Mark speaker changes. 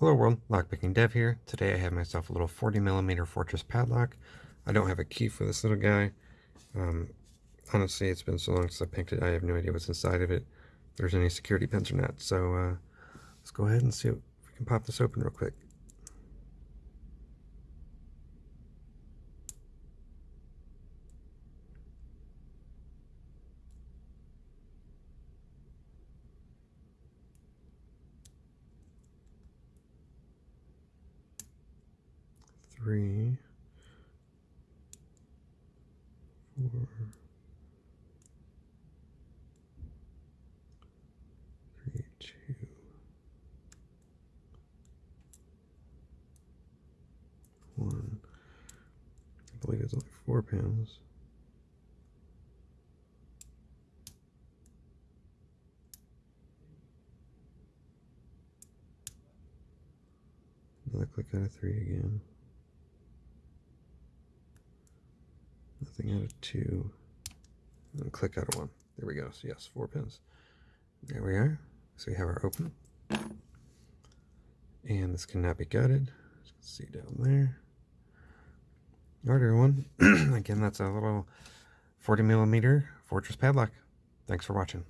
Speaker 1: Hello world, Lockpicking Dev here. Today I have myself a little 40 millimeter Fortress padlock. I don't have a key for this little guy. Um, honestly, it's been so long since I picked it, I have no idea what's inside of it. If there's any security pins or not. So uh, let's go ahead and see if we can pop this open real quick. Three, four, three, two, one. I believe it's only four pins. Another click out of three again. Nothing out of two. And click out of one. There we go. So yes, four pins. There we are. So we have our open. And this cannot be gutted. see down there. Alright everyone. Again, that's a little 40 millimeter Fortress padlock. Thanks for watching.